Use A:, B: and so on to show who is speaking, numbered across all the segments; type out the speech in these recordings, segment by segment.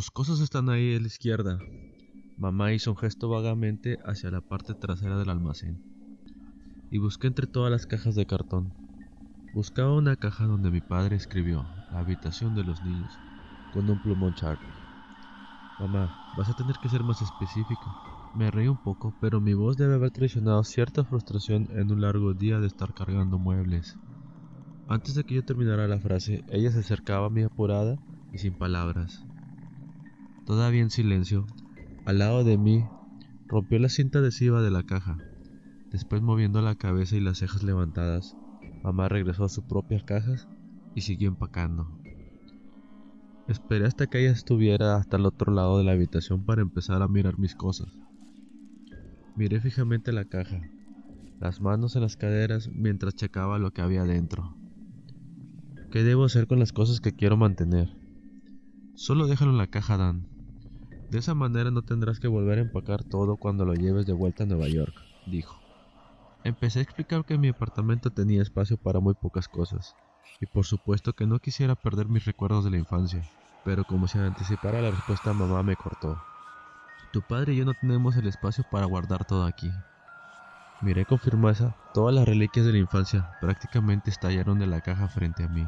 A: Tus cosas están ahí a la izquierda. Mamá hizo un gesto vagamente hacia la parte trasera del almacén. Y busqué entre todas las cajas de cartón. Buscaba una caja donde mi padre escribió la habitación de los niños con un plumón Charlie. Mamá, vas a tener que ser más específico. Me reí un poco, pero mi voz debe haber traicionado cierta frustración en un largo día de estar cargando muebles. Antes de que yo terminara la frase, ella se acercaba a mí apurada y sin palabras. Todavía en silencio, al lado de mí, rompió la cinta adhesiva de la caja. Después, moviendo la cabeza y las cejas levantadas, mamá regresó a sus propias cajas y siguió empacando. Esperé hasta que ella estuviera hasta el otro lado de la habitación para empezar a mirar mis cosas. Miré fijamente la caja, las manos en las caderas mientras checaba lo que había dentro. ¿Qué debo hacer con las cosas que quiero mantener? Solo déjalo en la caja, Dan. De esa manera no tendrás que volver a empacar todo cuando lo lleves de vuelta a Nueva York, dijo. Empecé a explicar que mi apartamento tenía espacio para muy pocas cosas, y por supuesto que no quisiera perder mis recuerdos de la infancia, pero como si anticipara la respuesta mamá me cortó. Tu padre y yo no tenemos el espacio para guardar todo aquí. Miré con firmeza todas las reliquias de la infancia, prácticamente estallaron de la caja frente a mí.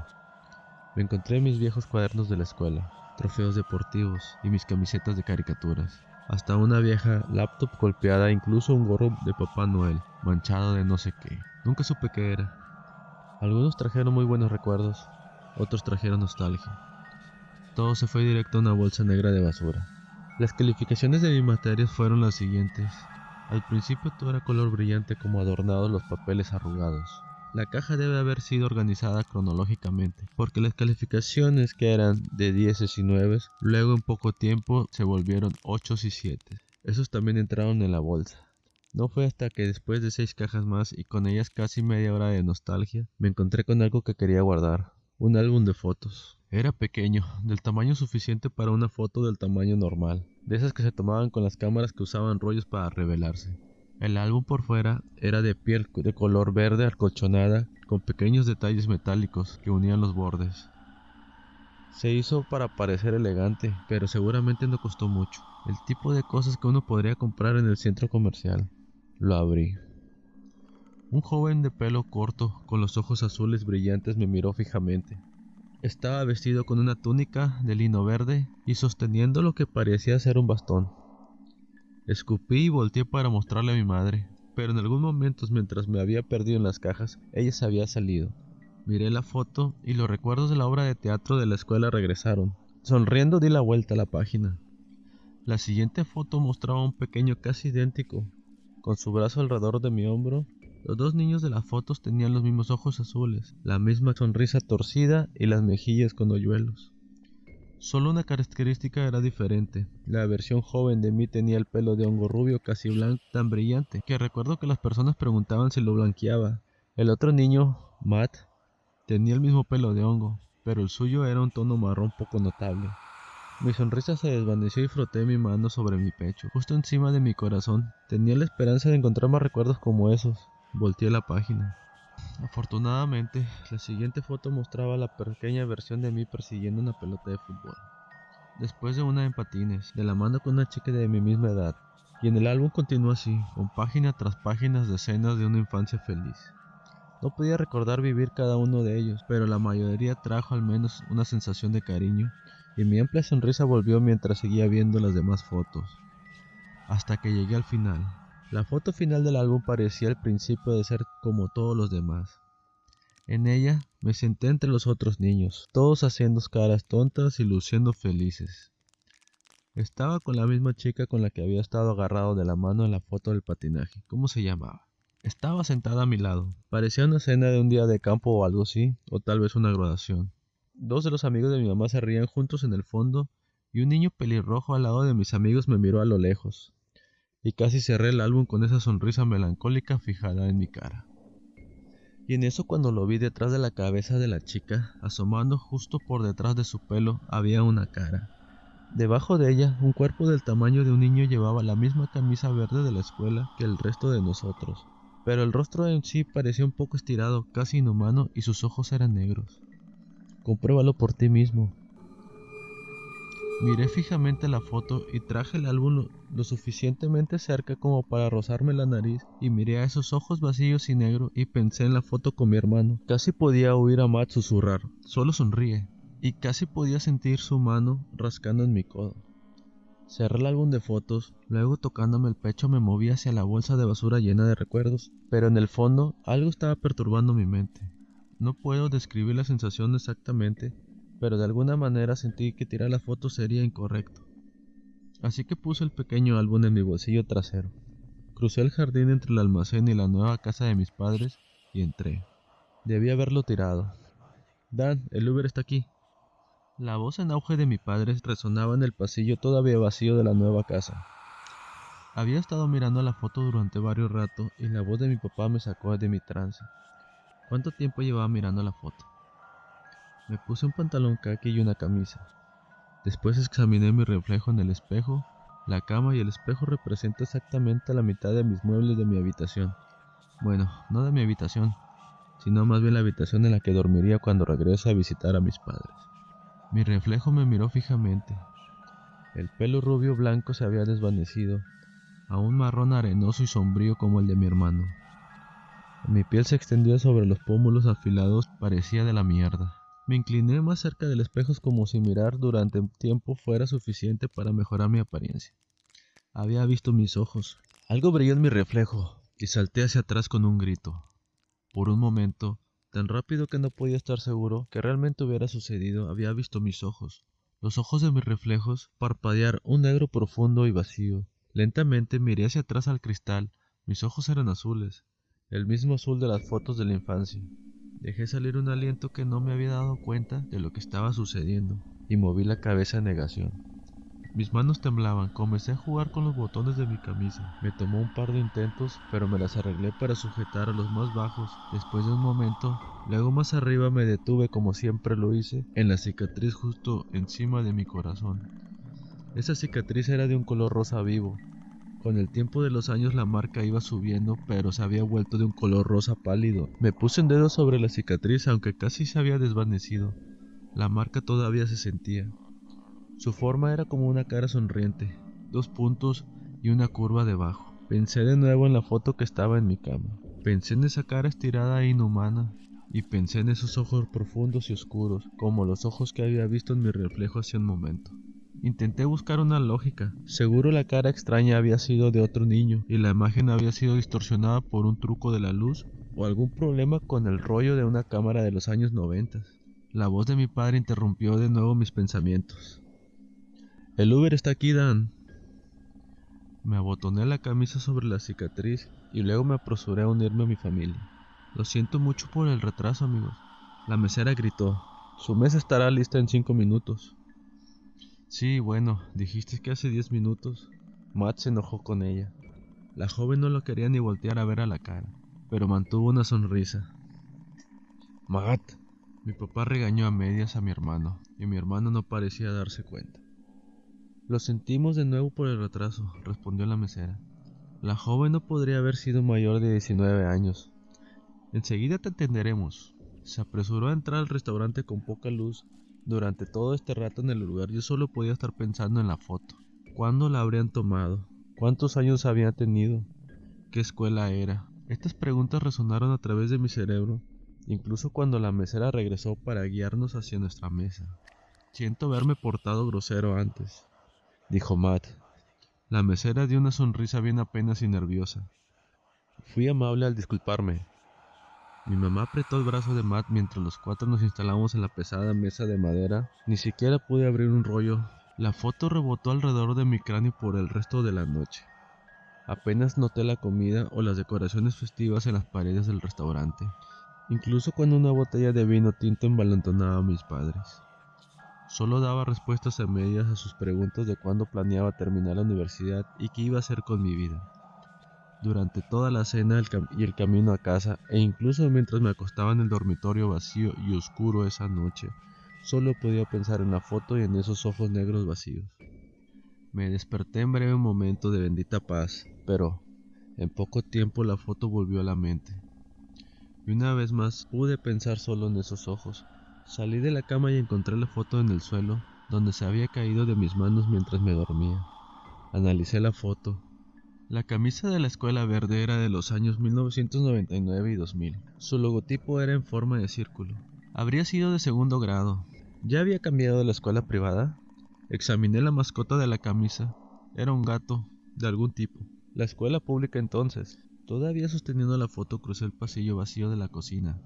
A: Me encontré mis viejos cuadernos de la escuela, trofeos deportivos y mis camisetas de caricaturas. Hasta una vieja laptop golpeada, incluso un gorro de Papá Noel, manchado de no sé qué. Nunca supe qué era. Algunos trajeron muy buenos recuerdos, otros trajeron nostalgia. Todo se fue directo a una bolsa negra de basura. Las calificaciones de mis materias fueron las siguientes. Al principio todo era color brillante como adornados los papeles arrugados. La caja debe haber sido organizada cronológicamente, porque las calificaciones que eran de 10 y 9, luego en poco tiempo se volvieron 8 y 7. Esos también entraron en la bolsa. No fue hasta que después de seis cajas más y con ellas casi media hora de nostalgia, me encontré con algo que quería guardar, un álbum de fotos. Era pequeño, del tamaño suficiente para una foto del tamaño normal, de esas que se tomaban con las cámaras que usaban rollos para revelarse. El álbum por fuera era de piel de color verde acolchonada con pequeños detalles metálicos que unían los bordes. Se hizo para parecer elegante, pero seguramente no costó mucho. El tipo de cosas que uno podría comprar en el centro comercial. Lo abrí. Un joven de pelo corto, con los ojos azules brillantes, me miró fijamente. Estaba vestido con una túnica de lino verde y sosteniendo lo que parecía ser un bastón. Escupí y volteé para mostrarle a mi madre, pero en algún momento mientras me había perdido en las cajas, ella se había salido. Miré la foto y los recuerdos de la obra de teatro de la escuela regresaron. Sonriendo di la vuelta a la página. La siguiente foto mostraba a un pequeño casi idéntico, con su brazo alrededor de mi hombro. Los dos niños de las fotos tenían los mismos ojos azules, la misma sonrisa torcida y las mejillas con hoyuelos. Solo una característica era diferente. La versión joven de mí tenía el pelo de hongo rubio casi blanco, tan brillante, que recuerdo que las personas preguntaban si lo blanqueaba. El otro niño, Matt, tenía el mismo pelo de hongo, pero el suyo era un tono marrón poco notable. Mi sonrisa se desvaneció y froté mi mano sobre mi pecho, justo encima de mi corazón. Tenía la esperanza de encontrar más recuerdos como esos. Volteé la página. Afortunadamente, la siguiente foto mostraba la pequeña versión de mí persiguiendo una pelota de fútbol. Después de una en patines, de la mano con una chica de mi misma edad. Y en el álbum continúa así, con página tras páginas de escenas de una infancia feliz. No podía recordar vivir cada uno de ellos, pero la mayoría trajo al menos una sensación de cariño, y mi amplia sonrisa volvió mientras seguía viendo las demás fotos. Hasta que llegué al final. La foto final del álbum parecía el principio de ser como todos los demás. En ella me senté entre los otros niños, todos haciendo caras tontas y luciendo felices. Estaba con la misma chica con la que había estado agarrado de la mano en la foto del patinaje. ¿Cómo se llamaba? Estaba sentada a mi lado. Parecía una cena de un día de campo o algo así, o tal vez una graduación. Dos de los amigos de mi mamá se rían juntos en el fondo, y un niño pelirrojo al lado de mis amigos me miró a lo lejos y casi cerré el álbum con esa sonrisa melancólica fijada en mi cara. Y en eso cuando lo vi detrás de la cabeza de la chica, asomando justo por detrás de su pelo, había una cara. Debajo de ella, un cuerpo del tamaño de un niño llevaba la misma camisa verde de la escuela que el resto de nosotros, pero el rostro en sí parecía un poco estirado, casi inhumano, y sus ojos eran negros. Compruébalo por ti mismo. Miré fijamente la foto y traje el álbum lo, suficientemente cerca como para rozarme la nariz y miré a esos ojos vacíos y negros y pensé en la foto con mi hermano. Casi podía oír a Matt susurrar, solo sonríe, y casi podía sentir su mano rascando en mi codo. Cerré el álbum de fotos, luego tocándome el pecho me moví hacia la bolsa de basura llena de recuerdos, pero en el fondo algo estaba perturbando mi mente. No puedo describir la sensación exactamente, pero de alguna manera sentí que tirar la foto sería incorrecto. Así que puse el pequeño álbum en mi bolsillo trasero. Crucé el jardín entre el almacén y la nueva casa de mis padres y entré. Debí haberlo tirado. Dan, el Uber está aquí. La voz en auge de mi padre resonaba en el pasillo todavía vacío de la nueva casa. Había estado mirando la foto durante varios ratos y la voz de mi papá me sacó de mi trance. ¿Cuánto tiempo llevaba mirando la foto? Me puse un pantalón khaki y una camisa. Después examiné mi reflejo en el espejo. La cama y el espejo representan exactamente la mitad de mis muebles de mi habitación. Bueno, no de mi habitación, sino más bien la habitación en la que dormiría cuando regrese a visitar a mis padres. Mi reflejo me miró fijamente. El pelo rubio blanco se había desvanecido, a un marrón arenoso y sombrío como el de mi hermano. Mi piel se extendía sobre los pómulos afilados, parecía de la mierda. Me incliné más cerca del espejo como si mirar durante un tiempo fuera suficiente para mejorar mi apariencia. Había visto mis ojos. Algo brilló en mi reflejo y salté hacia atrás con un grito. Por un momento, tan rápido que no podía estar seguro que realmente hubiera sucedido, había visto mis ojos, los ojos de mis reflejos, parpadear un negro profundo y vacío. Lentamente miré hacia atrás al cristal. Mis ojos eran azules, el mismo azul de las fotos de la infancia. Dejé salir un aliento que no me había dado cuenta de lo que estaba sucediendo y moví la cabeza en negación. Mis manos temblaban, comencé a jugar con los botones de mi camisa. Me tomó un par de intentos, pero me las arreglé para sujetar a los más bajos. Después de un momento, luego más arriba me detuve como siempre lo hice, en la cicatriz justo encima de mi corazón. Esa cicatriz era de un color rosa vivo, con el tiempo de los años la marca iba subiendo, pero se había vuelto de un color rosa pálido. Me puse un dedo sobre la cicatriz, aunque casi se había desvanecido. La marca todavía se sentía. Su forma era como una cara sonriente, dos puntos y una curva debajo. Pensé de nuevo en la foto que estaba en mi cama. Pensé en esa cara estirada e inhumana, y pensé en esos ojos profundos y oscuros, como los ojos que había visto en mi reflejo hace un momento. Intenté buscar una lógica. Seguro la cara extraña había sido de otro niño y la imagen había sido distorsionada por un truco de la luz o algún problema con el rollo de una cámara de los años 90. La voz de mi padre interrumpió de nuevo mis pensamientos. El Uber está aquí, Dan. Me abotoné la camisa sobre la cicatriz y luego me apresuré a unirme a mi familia. Lo siento mucho por el retraso, amigos. La mesera gritó. Su mesa estará lista en cinco minutos. Sí, bueno, dijiste que hace diez minutos. Matt se enojó con ella. La joven no lo quería ni voltear a ver a la cara, pero mantuvo una sonrisa. Matt. Mi papá regañó a medias a mi hermano, y mi hermano no parecía darse cuenta. Lo sentimos de nuevo por el retraso, respondió la mesera. La joven no podría haber sido mayor de 19 años. Enseguida te entenderemos. Se apresuró a entrar al restaurante con poca luz durante todo este rato en el lugar yo solo podía estar pensando en la foto. ¿Cuándo la habrían tomado? ¿Cuántos años había tenido? ¿Qué escuela era? Estas preguntas resonaron a través de mi cerebro, incluso cuando la mesera regresó para guiarnos hacia nuestra mesa. Siento haberme portado grosero antes, dijo Matt. La mesera dio una sonrisa bien apenas y nerviosa. Fui amable al disculparme, mi mamá apretó el brazo de Matt mientras los cuatro nos instalamos en la pesada mesa de madera. Ni siquiera pude abrir un rollo. La foto rebotó alrededor de mi cráneo por el resto de la noche. Apenas noté la comida o las decoraciones festivas en las paredes del restaurante, incluso cuando una botella de vino tinto envalentonaba a mis padres. Solo daba respuestas a medias a sus preguntas de cuándo planeaba terminar la universidad y qué iba a hacer con mi vida. Durante toda la cena y el camino a casa, e incluso mientras me acostaba en el dormitorio vacío y oscuro esa noche, solo podía pensar en la foto y en esos ojos negros vacíos. Me desperté en breve momento de bendita paz, pero en poco tiempo la foto volvió a la mente. Y una vez más pude pensar solo en esos ojos. Salí de la cama y encontré la foto en el suelo, donde se había caído de mis manos mientras me dormía. Analicé la foto. La camisa de la escuela verde era de los años 1999 y 2000. Su logotipo era en forma de círculo. Habría sido de segundo grado. ¿Ya había cambiado de la escuela privada? Examiné la mascota de la camisa. Era un gato, de algún tipo. La escuela pública entonces. Todavía sosteniendo la foto crucé el pasillo vacío de la cocina.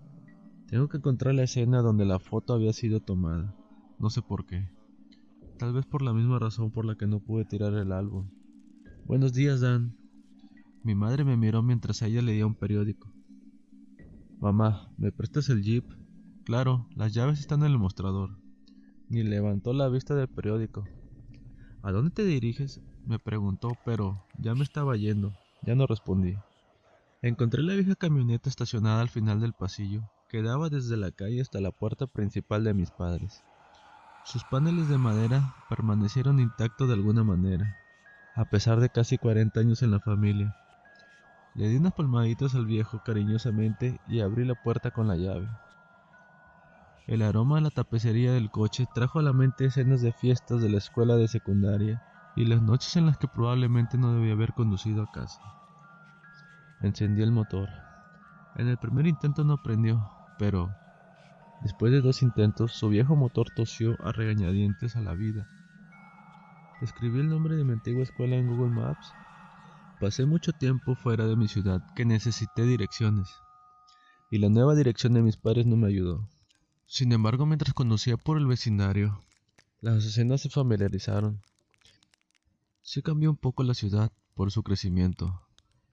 A: Tengo que encontrar la escena donde la foto había sido tomada. No sé por qué. Tal vez por la misma razón por la que no pude tirar el álbum. Buenos días, Dan. Mi madre me miró mientras ella leía un periódico. Mamá, ¿me prestas el jeep? Claro, las llaves están en el mostrador. Ni levantó la vista del periódico. ¿A dónde te diriges? me preguntó, pero ya me estaba yendo. Ya no respondí. Encontré la vieja camioneta estacionada al final del pasillo, que daba desde la calle hasta la puerta principal de mis padres. Sus paneles de madera permanecieron intactos de alguna manera, a pesar de casi 40 años en la familia. Le di unas palmaditas al viejo cariñosamente y abrí la puerta con la llave. El aroma a la tapicería del coche trajo a la mente escenas de fiestas de la escuela de secundaria y las noches en las que probablemente no debía haber conducido a casa. Encendí el motor. En el primer intento no prendió, pero después de dos intentos su viejo motor tosió a regañadientes a la vida. Escribí el nombre de mi antigua escuela en Google Maps. Pasé mucho tiempo fuera de mi ciudad que necesité direcciones, y la nueva dirección de mis padres no me ayudó. Sin embargo, mientras conducía por el vecindario, las escenas se familiarizaron. Sí cambió un poco la ciudad por su crecimiento,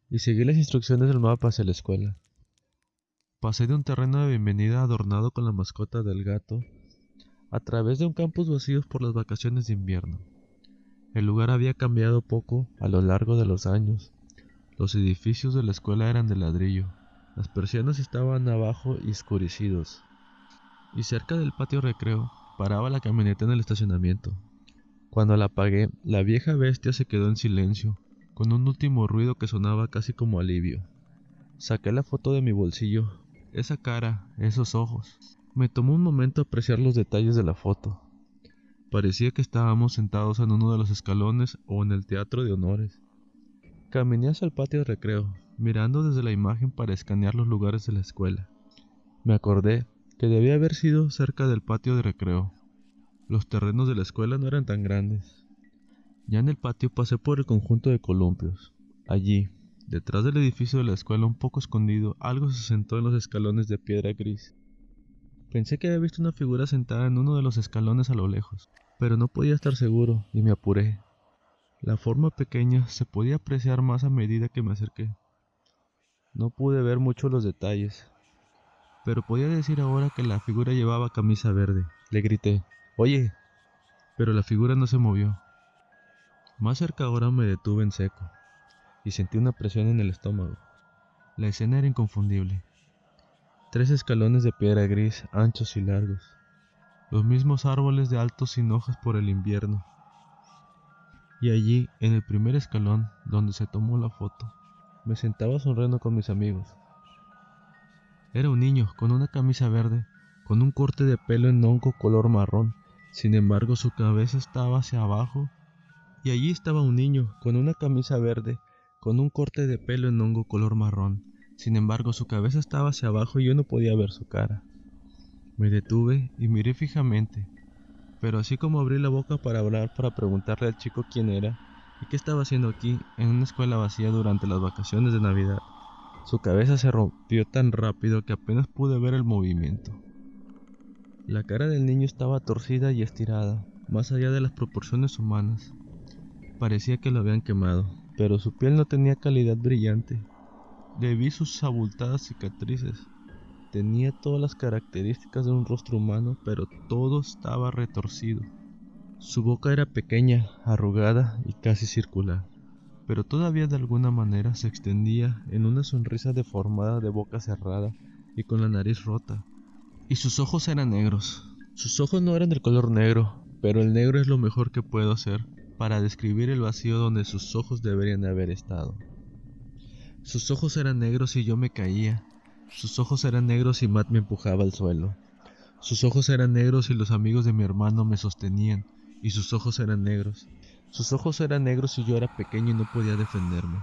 A: y seguí las instrucciones del mapa hacia la escuela. Pasé de un terreno de bienvenida adornado con la mascota del gato a través de un campus vacío por las vacaciones de invierno. El lugar había cambiado poco a lo largo de los años. Los edificios de la escuela eran de ladrillo, las persianas estaban abajo y oscurecidos, y cerca del patio recreo paraba la camioneta en el estacionamiento. Cuando la apagué, la vieja bestia se quedó en silencio, con un último ruido que sonaba casi como alivio. Saqué la foto de mi bolsillo, esa cara, esos ojos. Me tomó un momento apreciar los detalles de la foto. Parecía que estábamos sentados en uno de los escalones o en el teatro de honores. Caminé hacia el patio de recreo, mirando desde la imagen para escanear los lugares de la escuela. Me acordé que debía haber sido cerca del patio de recreo. Los terrenos de la escuela no eran tan grandes. Ya en el patio pasé por el conjunto de columpios. Allí, detrás del edificio de la escuela, un poco escondido, algo se sentó en los escalones de piedra gris. Pensé que había visto una figura sentada en uno de los escalones a lo lejos, pero no podía estar seguro y me apuré. La forma pequeña se podía apreciar más a medida que me acerqué. No pude ver mucho los detalles, pero podía decir ahora que la figura llevaba camisa verde. Le grité, Oye, pero la figura no se movió. Más cerca ahora me detuve en seco y sentí una presión en el estómago. La escena era inconfundible. Tres escalones de piedra gris, anchos y largos. Los mismos árboles de altos sin hojas por el invierno. Y allí, en el primer escalón, donde se tomó la foto, me sentaba sonriendo con mis amigos. Era un niño con una camisa verde, con un corte de pelo en hongo color marrón. Sin embargo, su cabeza estaba hacia abajo y allí estaba un niño con una camisa verde, con un corte de pelo en hongo color marrón. Sin embargo, su cabeza estaba hacia abajo y yo no podía ver su cara. Me detuve y miré fijamente, pero así como abrí la boca para hablar para preguntarle al chico quién era y qué estaba haciendo aquí en una escuela vacía durante las vacaciones de Navidad, su cabeza se rompió tan rápido que apenas pude ver el movimiento. La cara del niño estaba torcida y estirada, más allá de las proporciones humanas. Parecía que lo habían quemado, pero su piel no tenía calidad brillante. Le vi sus abultadas cicatrices. Tenía todas las características de un rostro humano, pero todo estaba retorcido. Su boca era pequeña, arrugada y casi circular, pero todavía de alguna manera se extendía en una sonrisa deformada de boca cerrada y con la nariz rota. Y sus ojos eran negros. Sus ojos no eran del color negro, pero el negro es lo mejor que puedo hacer para describir el vacío donde sus ojos deberían haber estado. Sus ojos eran negros y yo me caía. Sus ojos eran negros y Matt me empujaba al suelo. Sus ojos eran negros y los amigos de mi hermano me sostenían y sus ojos eran negros. Sus ojos eran negros y yo era pequeño y no podía defenderme.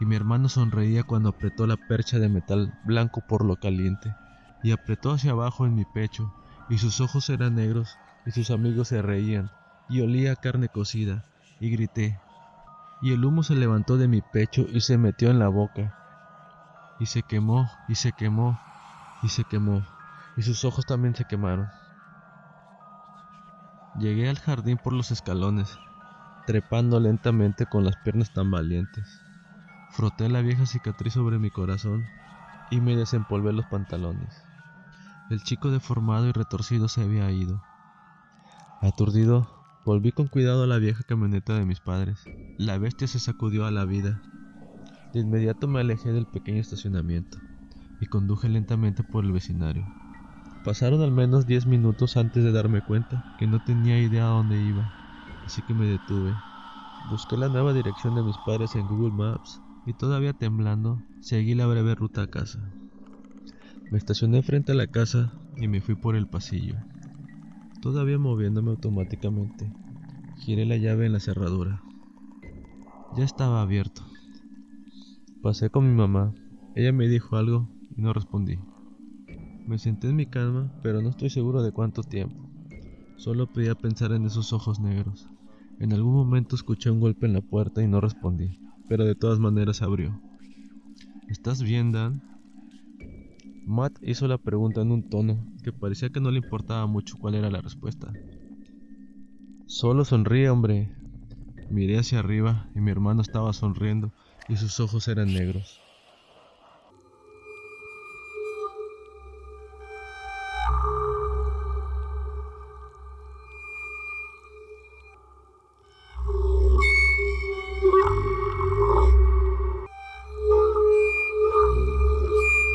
A: Y mi hermano sonreía cuando apretó la percha de metal blanco por lo caliente, y apretó hacia abajo en mi pecho, y sus ojos eran negros, y sus amigos se reían, y olía carne cocida, y grité. Y el humo se levantó de mi pecho y se metió en la boca, y se quemó, y se quemó, y se quemó, y sus ojos también se quemaron. Llegué al jardín por los escalones, trepando lentamente con las piernas tambaleantes. Froté la vieja cicatriz sobre mi corazón y me desempolvé los pantalones. El chico deformado y retorcido se había ido. Aturdido, volví con cuidado a la vieja camioneta de mis padres. La bestia se sacudió a la vida. De inmediato me alejé del pequeño estacionamiento y conduje lentamente por el vecindario. Pasaron al menos diez minutos antes de darme cuenta que no tenía idea a dónde iba, así que me detuve. Busqué la nueva dirección de mis padres en Google Maps y todavía temblando, seguí la breve ruta a casa. Me estacioné frente a la casa y me fui por el pasillo. Todavía moviéndome automáticamente, giré la llave en la cerradura. Ya estaba abierto. Pasé con mi mamá. Ella me dijo algo y no respondí. Me senté en mi cama, pero no estoy seguro de cuánto tiempo. Solo podía pensar en esos ojos negros. En algún momento escuché un golpe en la puerta y no respondí, pero de todas maneras abrió. ¿Estás bien, Dan? Matt hizo la pregunta en un tono que parecía que no le importaba mucho cuál era la respuesta. Solo sonríe, hombre. Miré hacia arriba y mi hermano estaba sonriendo y sus ojos eran negros.